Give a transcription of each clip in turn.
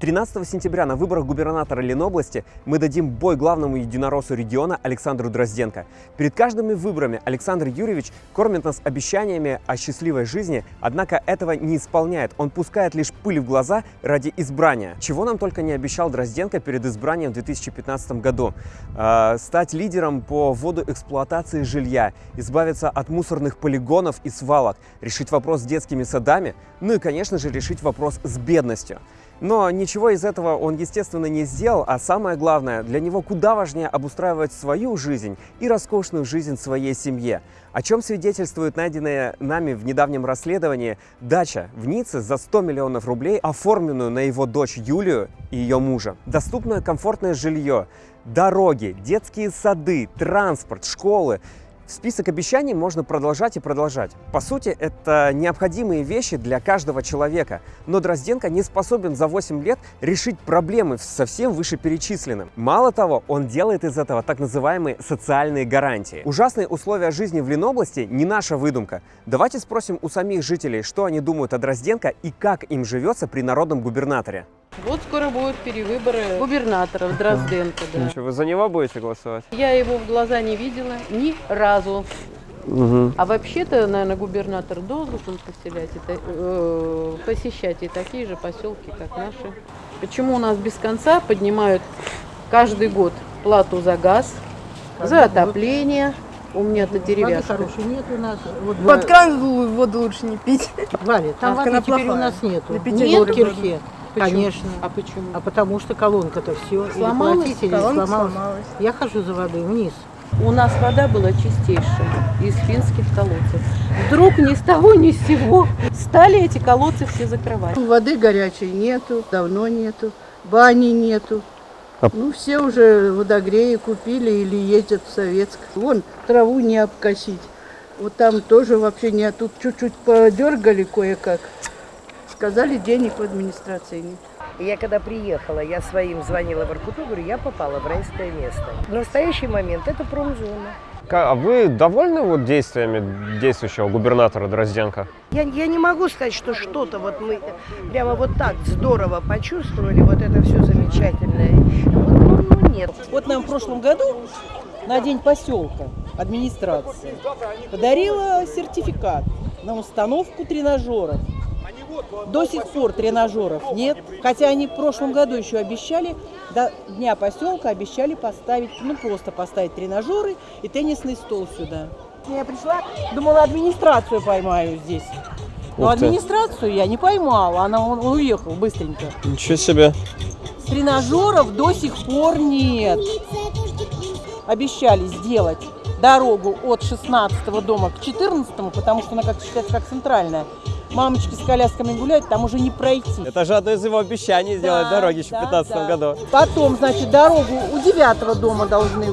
13 сентября на выборах губернатора Ленобласти мы дадим бой главному единороссу региона Александру Дрозденко. Перед каждыми выборами Александр Юрьевич кормит нас обещаниями о счастливой жизни, однако этого не исполняет. Он пускает лишь пыль в глаза ради избрания. Чего нам только не обещал Дрозденко перед избранием в 2015 году. Э, стать лидером по вводу эксплуатации жилья, избавиться от мусорных полигонов и свалок, решить вопрос с детскими садами, ну и, конечно же, решить вопрос с бедностью. Но ничего из этого он, естественно, не сделал, а самое главное, для него куда важнее обустраивать свою жизнь и роскошную жизнь своей семье. О чем свидетельствует найденная нами в недавнем расследовании дача в Ницце за 100 миллионов рублей, оформленную на его дочь Юлию и ее мужа. Доступное комфортное жилье, дороги, детские сады, транспорт, школы – Список обещаний можно продолжать и продолжать. По сути, это необходимые вещи для каждого человека. Но Дрозденко не способен за 8 лет решить проблемы со всем вышеперечисленным. Мало того, он делает из этого так называемые социальные гарантии. Ужасные условия жизни в Ленобласти не наша выдумка. Давайте спросим у самих жителей, что они думают о Дрозденко и как им живется при народном губернаторе. Вот скоро будут перевыборы губернатора в Дрозденко, да. Что, вы за него будете голосовать? Я его в глаза не видела ни разу. Угу. А вообще-то, наверное, губернатор должен поселять, это, э, посещать и такие же поселки, как наши. Почему у нас без конца поднимают каждый год плату за газ, за отопление? У меня-то деревяшка. Воды хорошей нет у нас. Вот Под кран воду лучше не пить. Валя, там А, воды теперь у нас нету. На Нет Кирхе. Почему? Конечно. А почему? А потому что колонка-то все. Сломалась? Колонка сломалась. сломалась. Я хожу за водой вниз. У нас вода была чистейшая из финских колодцев. Вдруг ни с того ни с сего стали эти колодцы все закрывать. Воды горячей нету, давно нету, бани нету. А- Ну, все уже водогреи купили или ездят в Советск. Вон, траву не обкосить. Вот там тоже вообще нет. Тут чуть-чуть подергали кое-как. Сказали, денег в администрации нет. Я когда приехала, я своим звонила в Иркуту, говорю, я попала в райское место. В настоящий момент это промзона. А вы довольны вот действиями действующего губернатора Дрозденко? Я, я не могу сказать, что что-то вот мы прямо вот так здорово почувствовали, вот это все замечательное. Вот, ну, ну, нет. Вот нам в прошлом году на День поселка администрация подарила сертификат на установку тренажеров. До сих пор тренажеров нет, хотя они в прошлом году еще обещали, до Дня поселка обещали поставить, ну просто поставить тренажеры и теннисный стол сюда. Я пришла, думала администрацию поймаю здесь. Но Ух ты. администрацию я не поймала, она он, он уехал быстренько. Ничего себе. Тренажеров до сих пор нет. Обещали сделать дорогу от 16 дома к 14, потому что она как считается как центральная. Мамочки с колясками гуляют, там уже не пройти. Это же одно из его обещаний сделать Да, дороги еще да, в 2015 да. году. Потом, значит, дорогу у девятого дома должны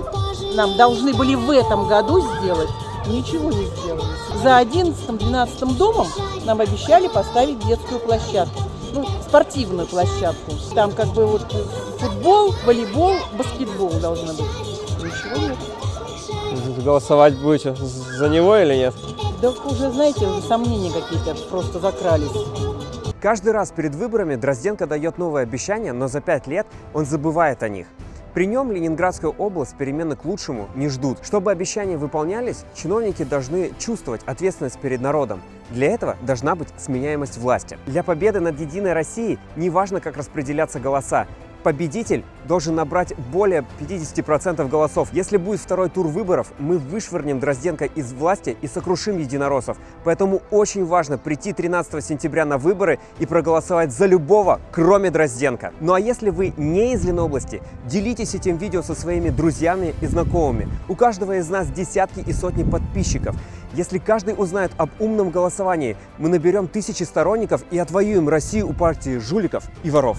нам должны были в этом году сделать. Ничего не сделали. За 11-12 домом нам обещали поставить детскую площадку. Ну, спортивную площадку. Там как бы вот футбол, волейбол, баскетбол должно быть. Ничего нет. Голосовать будете за него или нет? Да уже, знаете, уже сомнения какие-то просто закрались. Каждый раз перед выборами Дрозденко дает новые обещания, но за пять лет он забывает о них. При нем Ленинградская область перемены к лучшему не ждут. Чтобы обещания выполнялись, чиновники должны чувствовать ответственность перед народом. Для этого должна быть сменяемость власти. Для победы над Единой Россией не важно, как распределяться голоса. Победитель должен набрать более 50% голосов. Если будет второй тур выборов, мы вышвырнем Дрозденко из власти и сокрушим единороссов. Поэтому очень важно прийти 13 сентября на выборы и проголосовать за любого, кроме Дрозденко. Ну а если вы не из Ленобласти, делитесь этим видео со своими друзьями и знакомыми. У каждого из нас десятки и сотни подписчиков. Если каждый узнает об умном голосовании, мы наберем тысячи сторонников и отвоюем Россию у партии жуликов и воров.